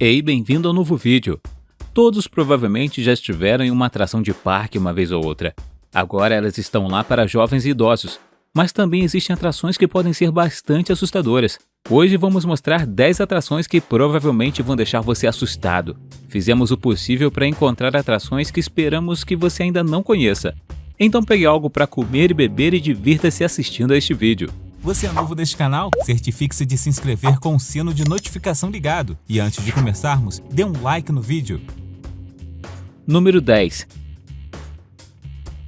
Ei, bem-vindo ao novo vídeo! Todos provavelmente já estiveram em uma atração de parque uma vez ou outra. Agora elas estão lá para jovens e idosos, mas também existem atrações que podem ser bastante assustadoras. Hoje vamos mostrar 10 atrações que provavelmente vão deixar você assustado. Fizemos o possível para encontrar atrações que esperamos que você ainda não conheça. Então pegue algo para comer e beber e divirta-se assistindo a este vídeo. Você é novo neste canal? Certifique-se de se inscrever com o sino de notificação ligado. E antes de começarmos, dê um like no vídeo. Número 10.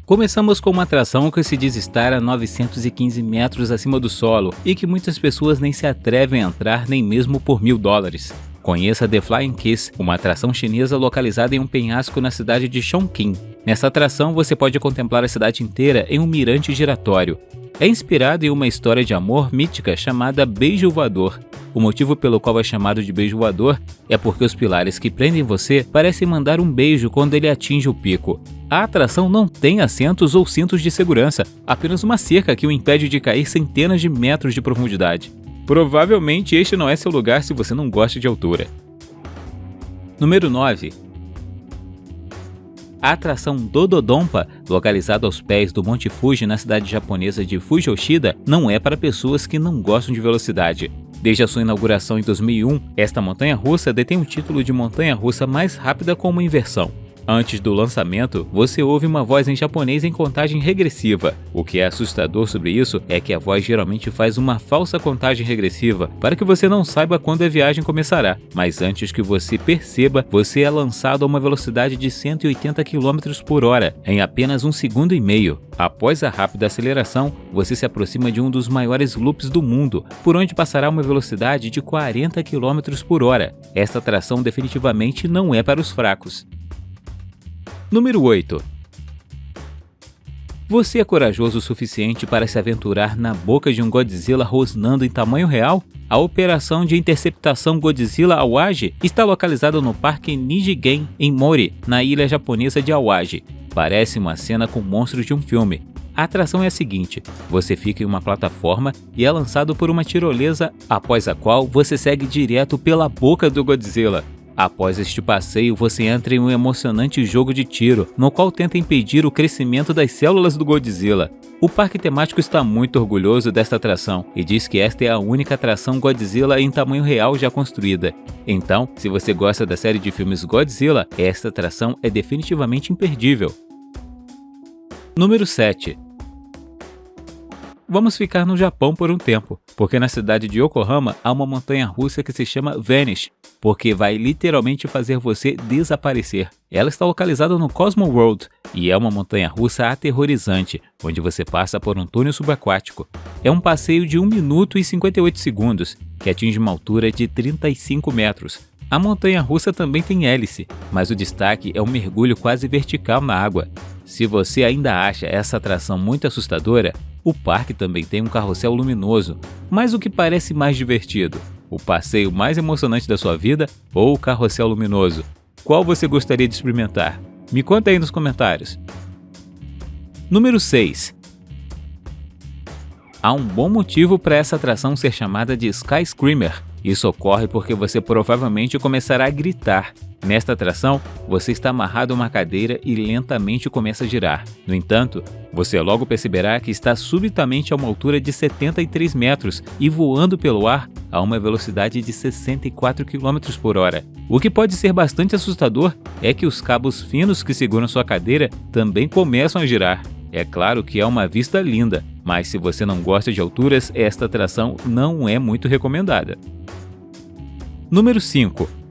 Começamos com uma atração que se diz estar a 915 metros acima do solo e que muitas pessoas nem se atrevem a entrar nem mesmo por mil dólares. Conheça The Flying Kiss, uma atração chinesa localizada em um penhasco na cidade de Chongqing. Nessa atração você pode contemplar a cidade inteira em um mirante giratório é inspirado em uma história de amor mítica chamada Beijo Voador. O motivo pelo qual é chamado de beijo voador é porque os pilares que prendem você parecem mandar um beijo quando ele atinge o pico. A atração não tem assentos ou cintos de segurança, apenas uma cerca que o impede de cair centenas de metros de profundidade. Provavelmente este não é seu lugar se você não gosta de altura. Número 9. A atração Dododonpa, localizada aos pés do Monte Fuji na cidade japonesa de Fujoshida, não é para pessoas que não gostam de velocidade. Desde a sua inauguração em 2001, esta montanha-russa detém o título de montanha-russa mais rápida com uma inversão. Antes do lançamento, você ouve uma voz em japonês em contagem regressiva. O que é assustador sobre isso é que a voz geralmente faz uma falsa contagem regressiva para que você não saiba quando a viagem começará, mas antes que você perceba, você é lançado a uma velocidade de 180 km por hora em apenas um segundo e meio. Após a rápida aceleração, você se aproxima de um dos maiores loops do mundo, por onde passará uma velocidade de 40 km por hora. Esta atração definitivamente não é para os fracos. Número 8. Você é corajoso o suficiente para se aventurar na boca de um Godzilla rosnando em tamanho real? A operação de interceptação Godzilla Awaji está localizada no Parque Nijigen, em Mori, na ilha japonesa de Awaji. Parece uma cena com monstros de um filme. A atração é a seguinte, você fica em uma plataforma e é lançado por uma tirolesa, após a qual você segue direto pela boca do Godzilla. Após este passeio, você entra em um emocionante jogo de tiro, no qual tenta impedir o crescimento das células do Godzilla. O parque temático está muito orgulhoso desta atração e diz que esta é a única atração Godzilla em tamanho real já construída. Então, se você gosta da série de filmes Godzilla, esta atração é definitivamente imperdível. Número 7 Vamos ficar no Japão por um tempo, porque na cidade de Yokohama há uma montanha russa que se chama Vanish, porque vai literalmente fazer você desaparecer. Ela está localizada no Cosmo World e é uma montanha russa aterrorizante, onde você passa por um túnel subaquático. É um passeio de 1 minuto e 58 segundos, que atinge uma altura de 35 metros. A montanha russa também tem hélice, mas o destaque é um mergulho quase vertical na água. Se você ainda acha essa atração muito assustadora, o parque também tem um carrossel luminoso, mas o que parece mais divertido? O passeio mais emocionante da sua vida ou o carrossel luminoso? Qual você gostaria de experimentar? Me conta aí nos comentários. Número 6. Há um bom motivo para essa atração ser chamada de Sky Screamer. Isso ocorre porque você provavelmente começará a gritar Nesta atração, você está amarrado a uma cadeira e lentamente começa a girar. No entanto, você logo perceberá que está subitamente a uma altura de 73 metros e voando pelo ar a uma velocidade de 64 km por hora. O que pode ser bastante assustador é que os cabos finos que seguram sua cadeira também começam a girar. É claro que é uma vista linda, mas se você não gosta de alturas, esta atração não é muito recomendada. Número 5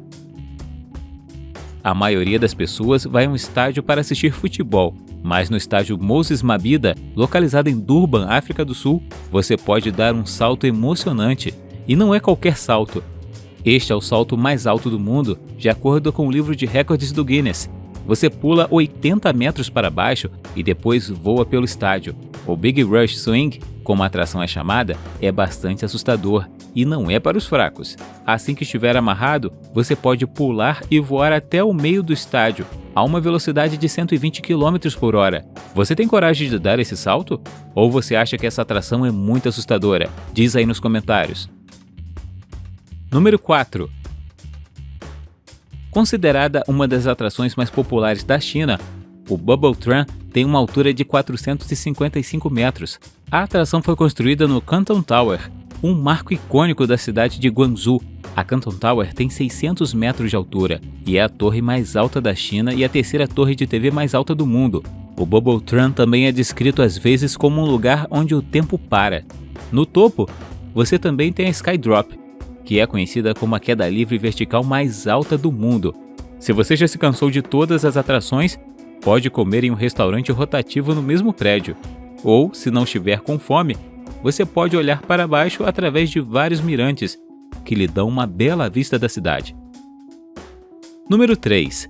a maioria das pessoas vai a um estádio para assistir futebol, mas no estádio Moses Mabida, localizado em Durban, África do Sul, você pode dar um salto emocionante. E não é qualquer salto. Este é o salto mais alto do mundo, de acordo com o livro de recordes do Guinness. Você pula 80 metros para baixo e depois voa pelo estádio. O Big Rush Swing, como a atração é chamada, é bastante assustador e não é para os fracos. Assim que estiver amarrado, você pode pular e voar até o meio do estádio, a uma velocidade de 120 km por hora. Você tem coragem de dar esse salto? Ou você acha que essa atração é muito assustadora? Diz aí nos comentários. Número 4. Considerada uma das atrações mais populares da China, o Bubble Tram tem uma altura de 455 metros. A atração foi construída no Canton Tower, um marco icônico da cidade de Guangzhou. A Canton Tower tem 600 metros de altura e é a torre mais alta da China e a terceira torre de TV mais alta do mundo. O Bubble Tram também é descrito às vezes como um lugar onde o tempo para. No topo, você também tem a Skydrop, que é conhecida como a queda livre vertical mais alta do mundo. Se você já se cansou de todas as atrações, pode comer em um restaurante rotativo no mesmo prédio. Ou, se não estiver com fome, você pode olhar para baixo através de vários mirantes, que lhe dão uma bela vista da cidade. Número 3.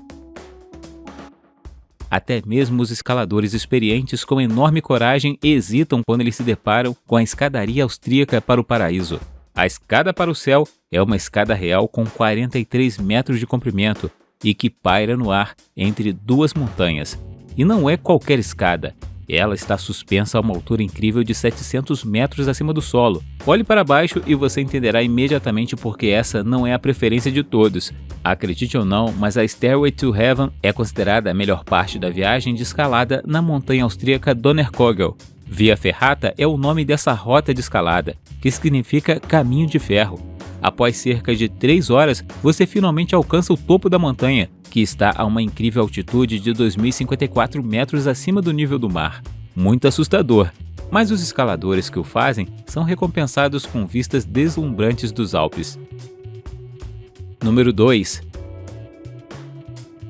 Até mesmo os escaladores experientes com enorme coragem hesitam quando eles se deparam com a escadaria austríaca para o paraíso. A escada para o céu é uma escada real com 43 metros de comprimento e que paira no ar entre duas montanhas. E não é qualquer escada, ela está suspensa a uma altura incrível de 700 metros acima do solo. Olhe para baixo e você entenderá imediatamente porque essa não é a preferência de todos. Acredite ou não, mas a Stairway to Heaven é considerada a melhor parte da viagem de escalada na montanha austríaca Donnerkogel. Via Ferrata é o nome dessa rota de escalada, que significa caminho de ferro. Após cerca de 3 horas, você finalmente alcança o topo da montanha, que está a uma incrível altitude de 2.054 metros acima do nível do mar. Muito assustador, mas os escaladores que o fazem são recompensados com vistas deslumbrantes dos Alpes. Número 2.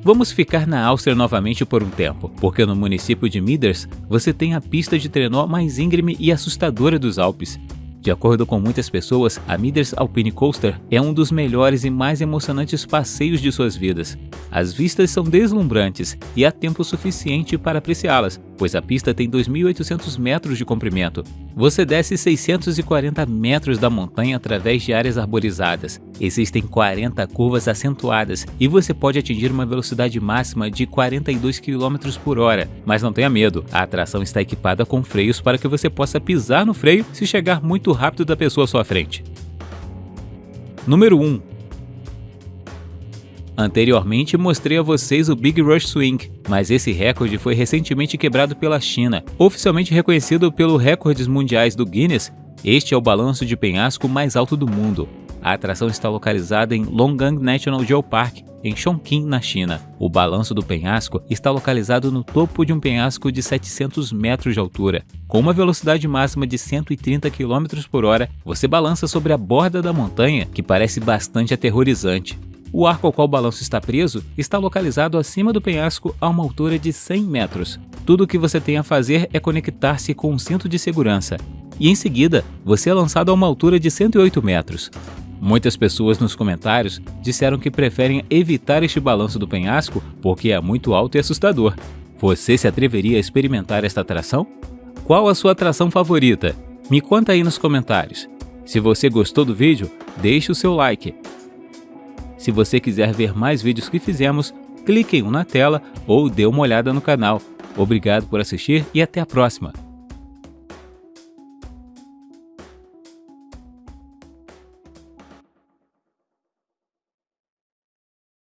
Vamos ficar na Áustria novamente por um tempo, porque no município de Miders você tem a pista de trenó mais íngreme e assustadora dos Alpes. De acordo com muitas pessoas, a Miders Alpine Coaster é um dos melhores e mais emocionantes passeios de suas vidas. As vistas são deslumbrantes e há tempo suficiente para apreciá-las, pois a pista tem 2.800 metros de comprimento. Você desce 640 metros da montanha através de áreas arborizadas. Existem 40 curvas acentuadas e você pode atingir uma velocidade máxima de 42 km por hora. Mas não tenha medo, a atração está equipada com freios para que você possa pisar no freio se chegar muito rápido da pessoa à sua frente. Número 1. Anteriormente mostrei a vocês o Big Rush Swing, mas esse recorde foi recentemente quebrado pela China. Oficialmente reconhecido pelo Recordes Mundiais do Guinness, este é o balanço de penhasco mais alto do mundo. A atração está localizada em Longgang National Geopark, em Chongqing, na China. O balanço do penhasco está localizado no topo de um penhasco de 700 metros de altura. Com uma velocidade máxima de 130 km por hora, você balança sobre a borda da montanha, que parece bastante aterrorizante. O arco ao qual o balanço está preso está localizado acima do penhasco a uma altura de 100 metros. Tudo o que você tem a fazer é conectar-se com um cinto de segurança. E em seguida, você é lançado a uma altura de 108 metros. Muitas pessoas nos comentários disseram que preferem evitar este balanço do penhasco porque é muito alto e assustador. Você se atreveria a experimentar esta atração? Qual a sua atração favorita? Me conta aí nos comentários. Se você gostou do vídeo, deixe o seu like. Se você quiser ver mais vídeos que fizemos, clique em um na tela ou dê uma olhada no canal. Obrigado por assistir e até a próxima!